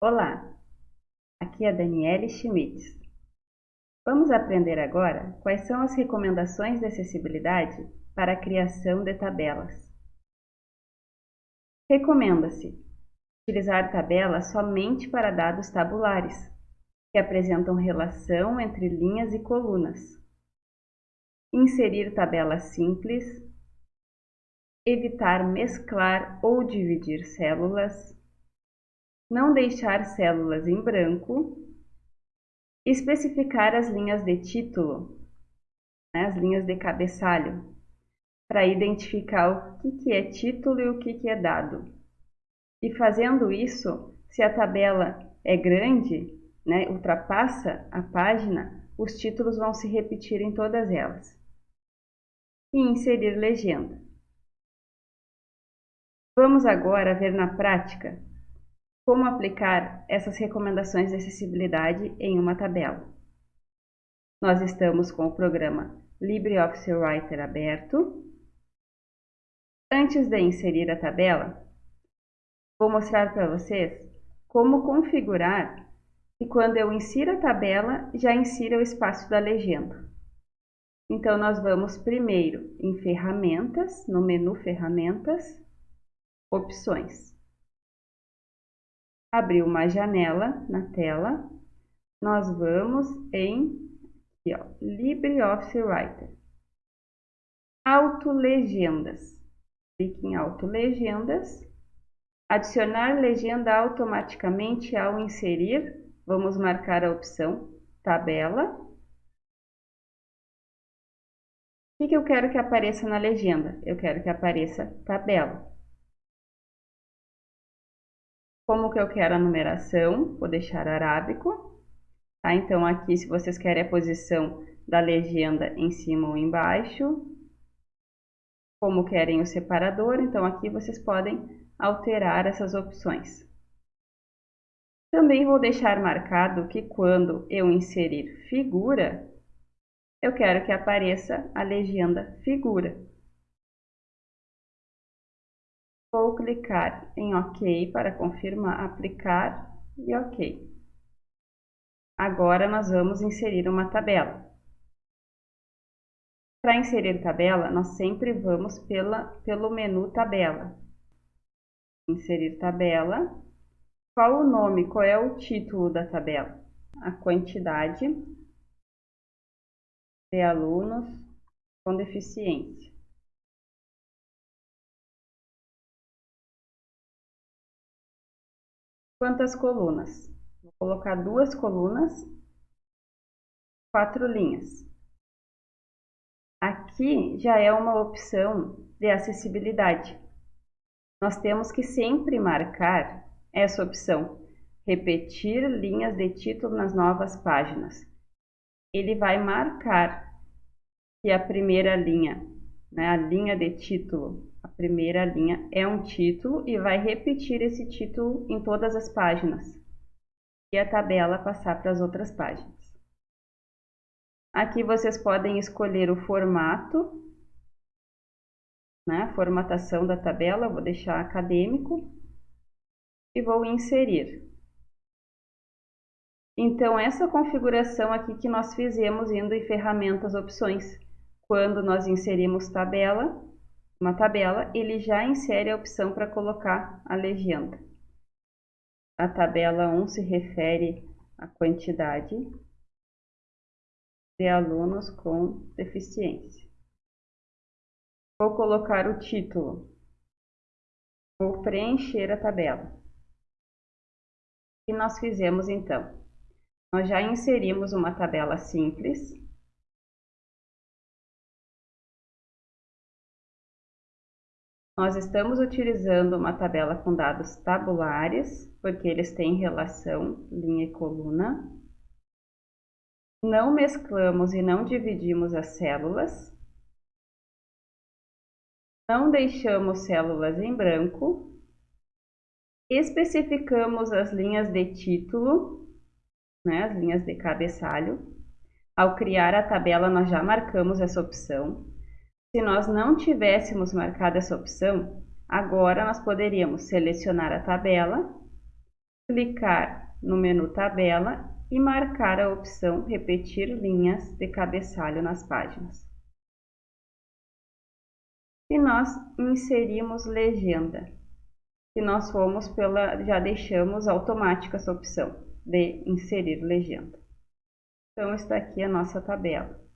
Olá, aqui é a Daniele Schmitz. Vamos aprender agora quais são as recomendações de acessibilidade para a criação de tabelas. Recomenda-se utilizar tabelas somente para dados tabulares, que apresentam relação entre linhas e colunas. Inserir tabelas simples, evitar mesclar ou dividir células, não deixar células em branco, especificar as linhas de título, né, as linhas de cabeçalho, para identificar o que, que é título e o que, que é dado. E fazendo isso, se a tabela é grande, né, ultrapassa a página, os títulos vão se repetir em todas elas. E inserir legenda. Vamos agora ver na prática como aplicar essas recomendações de acessibilidade em uma tabela. Nós estamos com o programa LibreOffice Writer aberto. Antes de inserir a tabela, vou mostrar para vocês como configurar e quando eu insiro a tabela, já insira o espaço da legenda. Então, nós vamos primeiro em Ferramentas, no menu Ferramentas, Opções abrir uma janela na tela, nós vamos em aqui, ó, LibreOffice Writer. Autolegendas. Clique em Autolegendas. Adicionar legenda automaticamente ao inserir. Vamos marcar a opção Tabela. O que eu quero que apareça na legenda? Eu quero que apareça tabela. Como que eu quero a numeração? Vou deixar arábico. Tá? Então, aqui, se vocês querem a posição da legenda em cima ou embaixo. Como querem o separador, então aqui vocês podem alterar essas opções. Também vou deixar marcado que quando eu inserir figura, eu quero que apareça a legenda figura. Vou clicar em OK para confirmar, aplicar e OK. Agora nós vamos inserir uma tabela. Para inserir tabela, nós sempre vamos pela, pelo menu tabela. Inserir tabela. Qual o nome, qual é o título da tabela? A quantidade de alunos com deficiência. Quantas colunas? Vou colocar duas colunas, quatro linhas. Aqui já é uma opção de acessibilidade. Nós temos que sempre marcar essa opção, repetir linhas de título nas novas páginas. Ele vai marcar que a primeira linha, né, a linha de título, primeira linha é um título e vai repetir esse título em todas as páginas. E a tabela passar para as outras páginas. Aqui vocês podem escolher o formato, né, formatação da tabela, vou deixar acadêmico e vou inserir. Então, essa configuração aqui que nós fizemos indo em ferramentas opções, quando nós inserimos tabela, uma tabela, ele já insere a opção para colocar a legenda. A tabela 1 se refere à quantidade de alunos com deficiência. Vou colocar o título. Vou preencher a tabela. O que nós fizemos então? Nós já inserimos uma tabela simples Nós estamos utilizando uma tabela com dados tabulares, porque eles têm relação linha e coluna. Não mesclamos e não dividimos as células. Não deixamos células em branco. Especificamos as linhas de título, né, as linhas de cabeçalho. Ao criar a tabela, nós já marcamos essa opção. Se nós não tivéssemos marcado essa opção, agora nós poderíamos selecionar a tabela clicar no menu Tabela e marcar a opção Repetir linhas de cabeçalho nas páginas. E nós inserimos legenda, se nós fomos pela, já deixamos automática essa opção de inserir legenda. Então está aqui a nossa tabela.